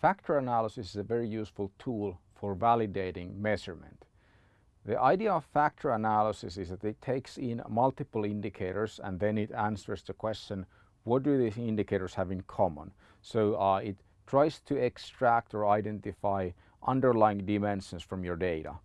Factor analysis is a very useful tool for validating measurement. The idea of factor analysis is that it takes in multiple indicators and then it answers the question what do these indicators have in common. So uh, it tries to extract or identify underlying dimensions from your data.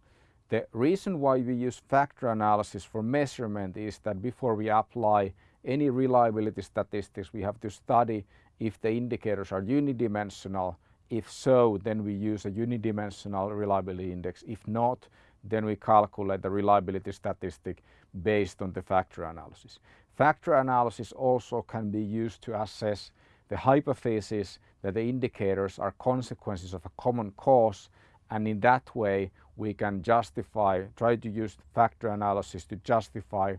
The reason why we use factor analysis for measurement is that before we apply any reliability statistics we have to study if the indicators are unidimensional. If so then we use a unidimensional reliability index. If not then we calculate the reliability statistic based on the factor analysis. Factor analysis also can be used to assess the hypothesis that the indicators are consequences of a common cause and in that way we can justify, try to use factor analysis to justify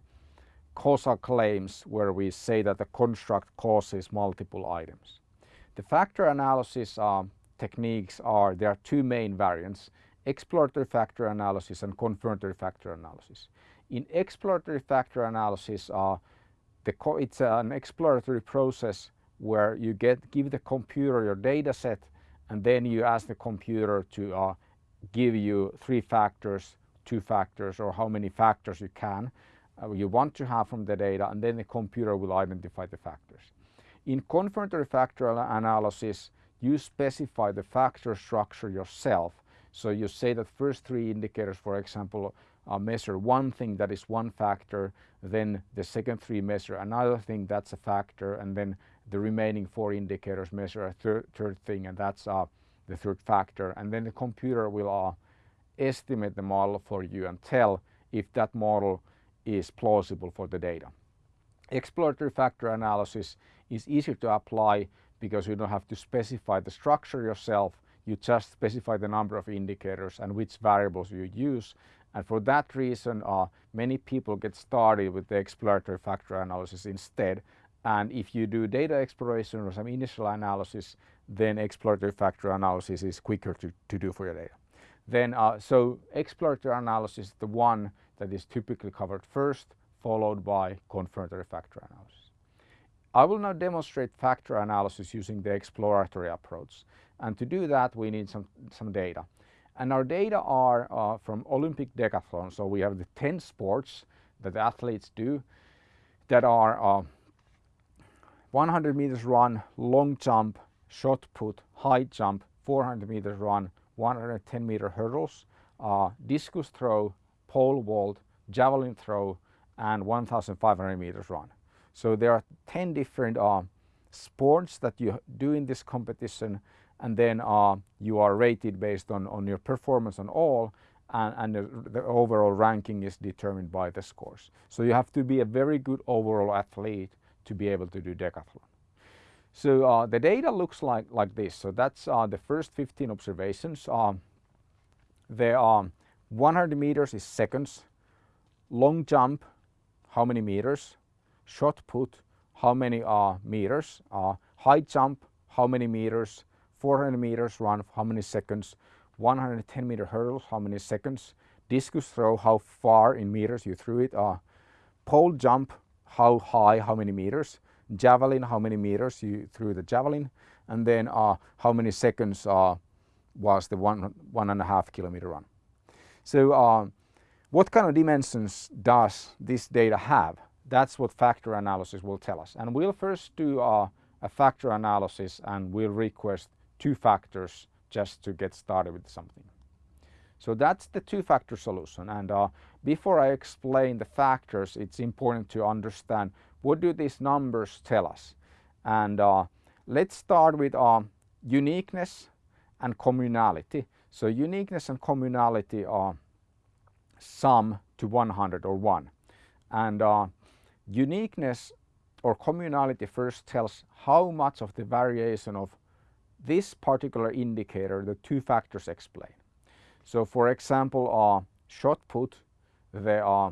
causal claims where we say that the construct causes multiple items. The factor analysis uh, techniques are, there are two main variants, exploratory factor analysis and confirmatory factor analysis. In exploratory factor analysis, uh, it's an exploratory process where you get give the computer your data set and then you ask the computer to uh, give you three factors, two factors or how many factors you can uh, you want to have from the data and then the computer will identify the factors. In confirmatory factor analysis you specify the factor structure yourself. So you say that first three indicators for example uh, measure one thing that is one factor then the second three measure another thing that's a factor and then the remaining four indicators measure a third, third thing and that's uh, the third factor and then the computer will uh, estimate the model for you and tell if that model is plausible for the data. Exploratory factor analysis is easier to apply because you don't have to specify the structure yourself, you just specify the number of indicators and which variables you use and for that reason uh, many people get started with the exploratory factor analysis instead and if you do data exploration or some initial analysis then exploratory factor analysis is quicker to, to do for your data. Then uh, so exploratory analysis is the one that is typically covered first, followed by confirmatory factor analysis. I will now demonstrate factor analysis using the exploratory approach. And to do that, we need some, some data. And our data are uh, from Olympic decathlon. So we have the 10 sports that athletes do that are uh, 100 meters run, long jump, shot put, high jump, 400 meters run, 110 meter hurdles, uh, discus throw, pole vault, javelin throw and 1500 meters run. So there are 10 different uh, sports that you do in this competition and then uh, you are rated based on, on your performance on all and, and the, the, overall ranking is determined by the scores. So you have to be a very good overall athlete to be able to do decathlon. So uh, the data looks like, like this. So that's uh, the first 15 observations. Um, there are 100 meters is seconds, long jump, how many meters, shot put, how many uh, meters, uh, high jump, how many meters, 400 meters run, how many seconds, 110 meter hurdles, how many seconds, discus throw, how far in meters you threw it, uh, pole jump, how high, how many meters, javelin, how many meters you threw the javelin, and then uh, how many seconds uh, was the one, one and a half kilometer run. So uh, what kind of dimensions does this data have? That's what factor analysis will tell us. And we'll first do a factor analysis and we'll request two factors just to get started with something. So that's the two-factor solution. And uh, before I explain the factors, it's important to understand what do these numbers tell us. And uh, let's start with uh, uniqueness and communality. So uniqueness and communality are sum to 100 or 1. And uh, uniqueness or communality first tells how much of the variation of this particular indicator the two factors explain. So for example, uh, shot put, the uh,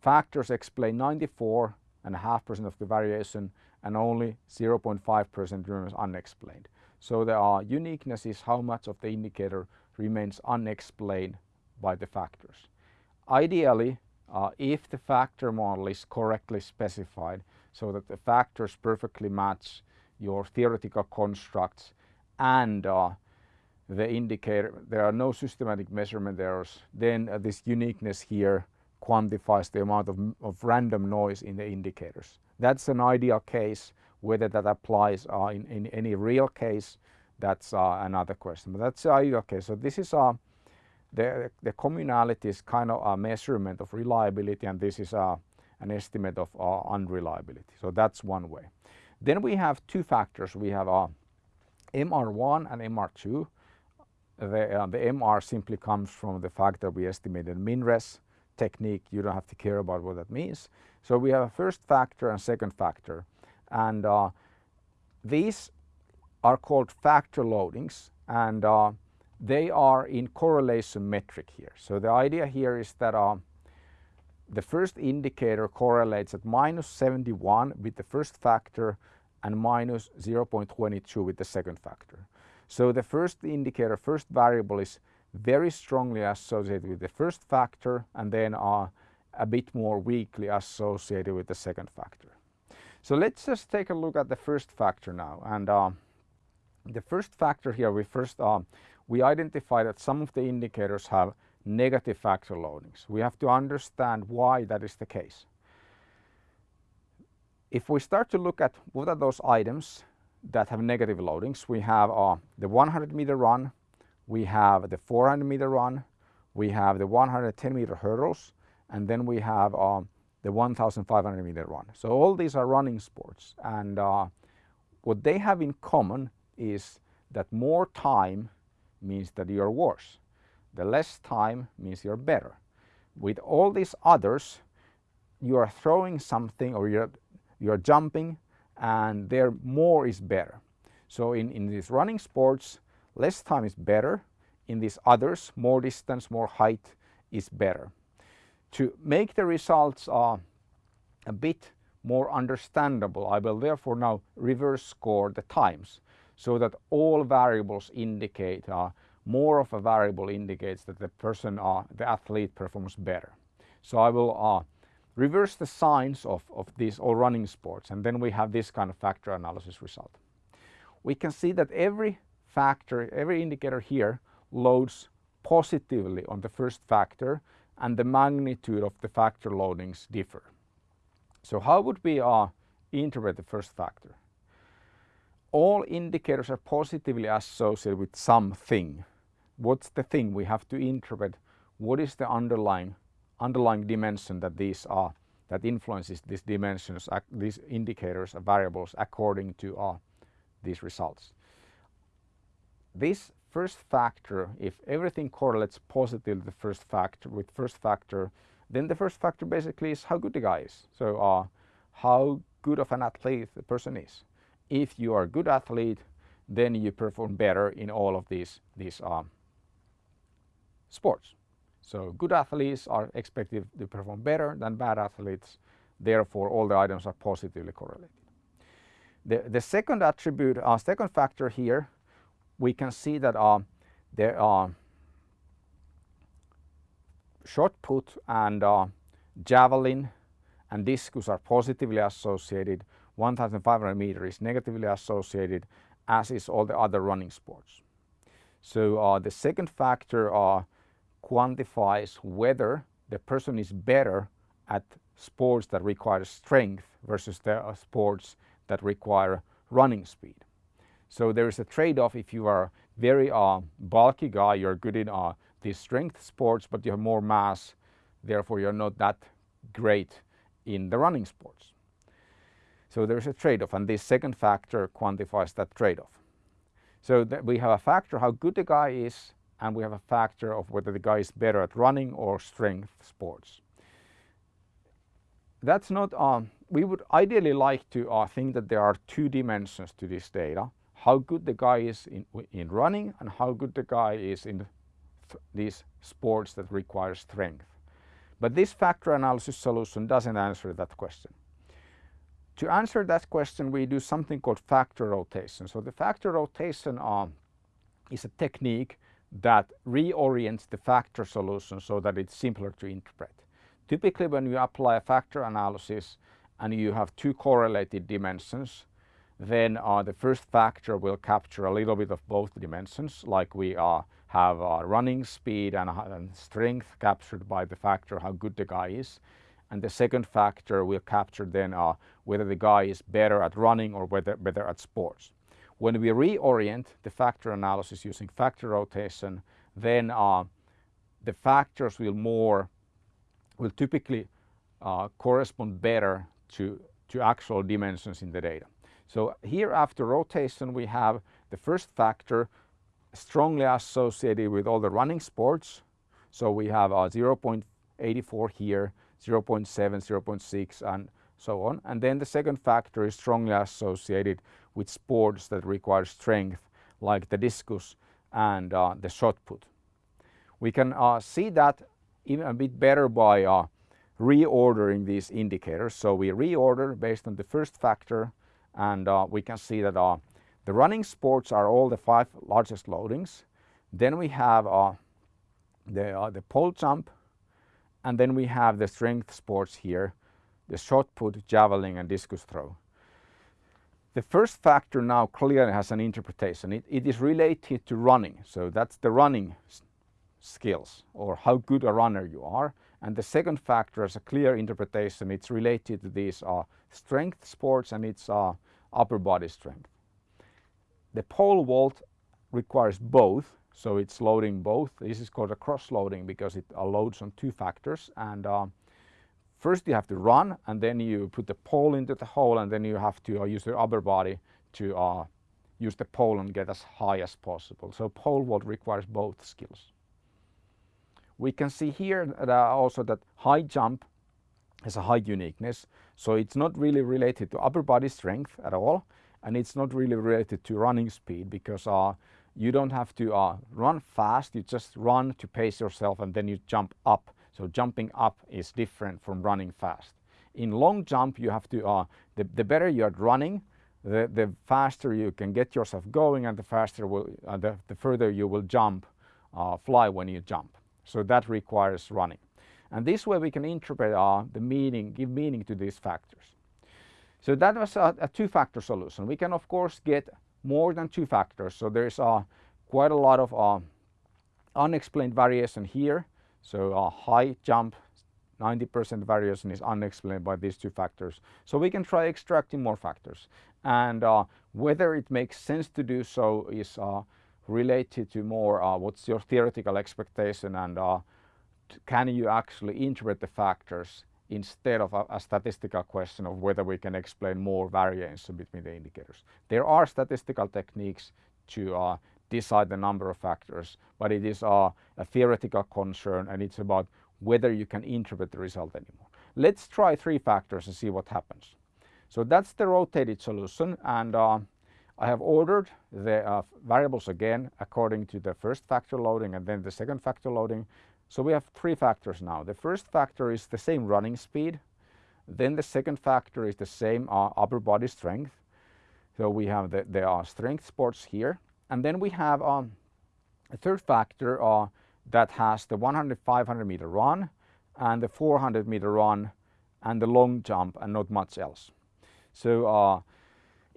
factors explain 94.5% of the variation and only 0.5% remains unexplained. So the uh, uniqueness is how much of the indicator remains unexplained by the factors. Ideally, uh, if the factor model is correctly specified so that the factors perfectly match your theoretical constructs and uh, the indicator, there are no systematic measurement errors, then uh, this uniqueness here quantifies the amount of, of, random noise in the indicators. That's an ideal case. Whether that applies uh, in, in, any real case, that's uh, another question. But that's the ideal case. So this is uh, the, the communality is kind of a measurement of reliability and this is uh, an estimate of uh, unreliability. So that's one way. Then we have two factors. We have uh, MR1 and MR2. The, uh, the MR simply comes from the fact that we estimated MinRes technique. You don't have to care about what that means. So we have a first factor and second factor. And uh, these are called factor loadings and uh, they are in correlation metric here. So the idea here is that uh, the first indicator correlates at minus 71 with the first factor and minus 0.22 with the second factor. So the first indicator, first variable is very strongly associated with the first factor and then uh, a bit more weakly associated with the second factor. So let's just take a look at the first factor now and uh, the first factor here we first uh, we identify that some of the indicators have negative factor loadings. We have to understand why that is the case. If we start to look at what are those items that have negative loadings, we have uh, the 100 meter run, we have the 400 meter run, we have the 110 meter hurdles, and then we have uh, the 1500 meter run. So all these are running sports and uh, what they have in common is that more time means that you're worse. The less time means you're better. With all these others, you are throwing something or you're, you're jumping and there more is better. So in, in these running sports, less time is better. In these others, more distance, more height is better. To make the results uh, a bit more understandable, I will therefore now reverse score the times so that all variables indicate uh, more of a variable indicates that the person, uh, the athlete performs better. So I will uh, reverse the signs of, of these all running sports and then we have this kind of factor analysis result. We can see that every factor, every indicator here loads positively on the first factor and the magnitude of the factor loadings differ. So how would we uh, interpret the first factor? All indicators are positively associated with something. What's the thing? We have to interpret what is the underlying underlying dimension that these are that influences these dimensions, these indicators and variables according to uh, these results. This first factor, if everything correlates positively the first factor with first factor, then the first factor basically is how good the guy is. So uh, how good of an athlete the person is if you are a good athlete, then you perform better in all of these, these um, sports. So good athletes are expected to perform better than bad athletes. Therefore, all the items are positively correlated. The, the second attribute, uh, second factor here, we can see that uh, there are shot put and uh, javelin and discus are positively associated 1500 meter is negatively associated as is all the other running sports. So uh, the second factor uh, quantifies whether the person is better at sports that require strength versus the uh, sports that require running speed. So there is a trade-off if you are very uh, bulky guy, you're good in uh, these strength sports but you have more mass, therefore you're not that great in the running sports. So there's a trade-off and this second factor quantifies that trade-off. So we have a factor how good the guy is and we have a factor of whether the guy is better at running or strength sports. That's not, um, we would ideally like to uh, think that there are two dimensions to this data. How good the guy is in, in running and how good the guy is in th these sports that require strength. But this factor analysis solution doesn't answer that question. To answer that question, we do something called factor rotation. So the factor rotation uh, is a technique that reorients the factor solution so that it's simpler to interpret. Typically when you apply a factor analysis and you have two correlated dimensions, then uh, the first factor will capture a little bit of both dimensions like we uh, have uh, running speed and, and, strength captured by the factor how good the guy is and the second factor will capture then uh, whether the guy is better at running or whether better at sports. When we reorient the factor analysis using factor rotation then uh, the factors will more will typically uh, correspond better to, to actual dimensions in the data. So here after rotation we have the first factor strongly associated with all the running sports. So we have a 0.84 here, 0.7, 0.6 and so on. And then the second factor is strongly associated with sports that require strength like the discus and uh, the shot put. We can uh, see that even a bit better by uh, reordering these indicators. So we reorder based on the first factor and uh, we can see that uh, the running sports are all the five largest loadings. Then we have uh, the, uh, the pole jump and then we have the strength sports here, the shot put, javelin and discus throw. The first factor now clearly has an interpretation. It, it is related to running. So that's the running skills or how good a runner you are. And the second factor is a clear interpretation. It's related to these uh, strength sports and it's uh, upper body strength. The pole vault requires both, so it's loading both. This is called a cross loading because it uh, loads on two factors. And uh, first you have to run and then you put the pole into the hole and then you have to uh, use your upper body to uh, use the pole and get as high as possible. So pole vault requires both skills. We can see here that also that high jump has a high uniqueness. So it's not really related to upper body strength at all. And it's not really related to running speed because uh, you don't have to uh, run fast. You just run to pace yourself and then you jump up. So jumping up is different from running fast. In long jump, you have to, uh, the, the better you're running, the, the faster you can get yourself going and the faster will, uh, the, the further you will jump, uh, fly when you jump. So that requires running. And this way we can interpret uh, the meaning, give meaning to these factors. So that was a, a two-factor solution. We can of course get more than two factors. So there's uh, quite a lot of uh, unexplained variation here. So a high jump, 90% variation is unexplained by these two factors. So we can try extracting more factors. And uh, whether it makes sense to do so is uh, related to more uh, what's your theoretical expectation and uh, can you actually interpret the factors instead of a, a, statistical question of whether we can explain more variance between the indicators. There are statistical techniques to uh, decide the number of factors, but it is uh, a theoretical concern and it's about whether you can interpret the result anymore. Let's try three factors and see what happens. So that's the rotated solution and uh, I have ordered the uh, variables again according to the first factor loading and then the second factor loading so we have three factors now. The first factor is the same running speed. Then the second factor is the same uh, upper body strength. So we have the, the uh, strength sports here. And then we have um, a third factor uh, that has the 100, 500 meter run and the 400 meter run and the long jump and not much else. So uh,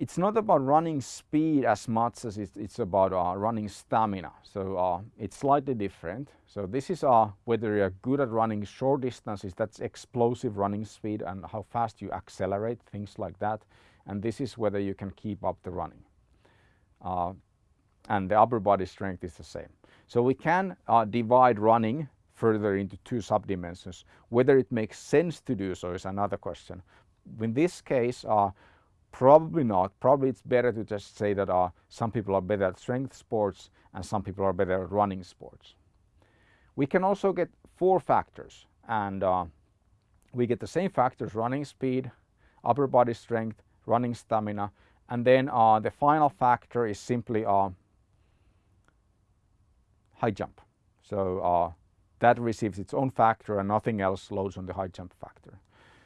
it's not about running speed as much as it's, it's about uh, running stamina. So uh, it's slightly different. So this is uh, whether you're good at running short distances, that's explosive running speed and how fast you accelerate, things like that. And this is whether you can keep up the running. Uh, and the upper body strength is the same. So we can uh, divide running further into two subdimensions. Whether it makes sense to do so is another question. In this case, uh, Probably not. Probably it's better to just say that uh, some people are better at strength sports and some people are better at running sports. We can also get four factors and uh, we get the same factors running speed, upper body strength, running stamina and then uh, the final factor is simply uh, high jump. So uh, that receives its own factor and nothing else loads on the high jump factor.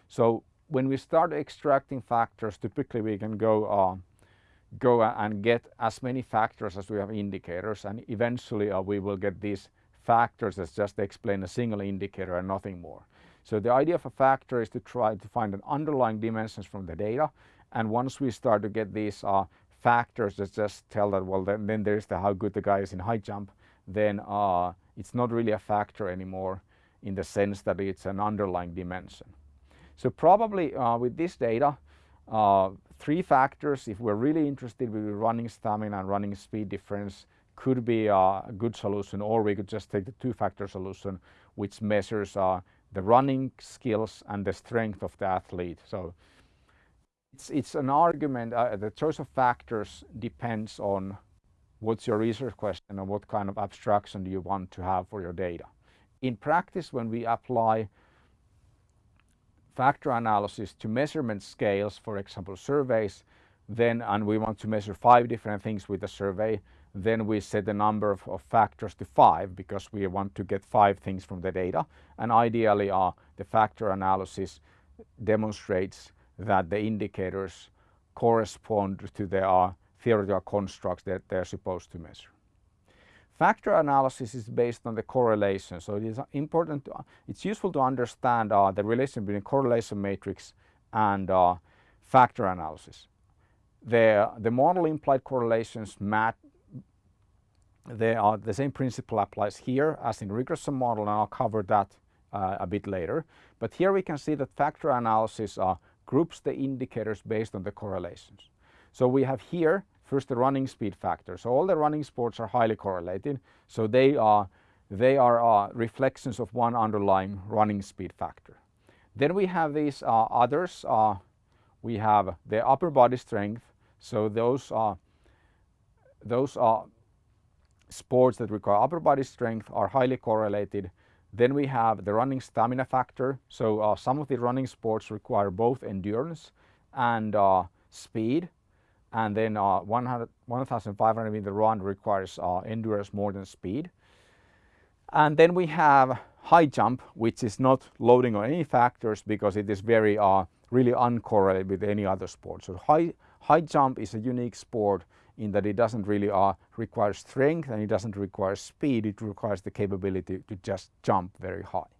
So when we start extracting factors, typically we can go uh, go and get as many factors as we have indicators and eventually uh, we will get these factors that just explain a single indicator and nothing more. So the idea of a factor is to try to find an underlying dimensions from the data And once we start to get these uh, factors that just tell that, well, then, then there's the how good the guy is in high jump, then uh, it's not really a factor anymore in the sense that it's an underlying dimension. So probably uh, with this data, uh, three factors, if we're really interested with running stamina and running speed difference, could be a good solution or we could just take the two factor solution which measures uh, the running skills and the strength of the athlete. So it's, it's an argument, uh, the choice of factors depends on what's your research question and what kind of abstraction do you want to have for your data. In practice, when we apply factor analysis to measurement scales, for example, surveys, then, and we want to measure five different things with the survey, then we set the number of, of, factors to five because we want to get five things from the data. And ideally, uh, the factor analysis demonstrates that the indicators correspond to the uh, theoretical constructs that they're supposed to measure. Factor analysis is based on the correlation, so it is important, to, it's useful to understand uh, the relation between correlation matrix and uh, factor analysis. The, the model implied correlations match, they are, the same principle applies here as in regression model and I'll cover that uh, a bit later. But here we can see that factor analysis uh, groups the indicators based on the correlations. So we have here First, the running speed factor. So all the running sports are highly correlated. So they are, they are uh, reflections of one underlying running speed factor. Then we have these uh, others. Uh, we have the upper body strength. So those are, those are sports that require upper body strength are highly correlated. Then we have the running stamina factor. So uh, some of the running sports require both endurance and uh, speed and then uh, 1500 meter run requires uh, endurance more than speed. And then we have high jump, which is not loading on any factors because it is very uh, really uncorrelated with any other sport. So high, high jump is a unique sport in that it doesn't really uh, require strength and it doesn't require speed, it requires the capability to just jump very high.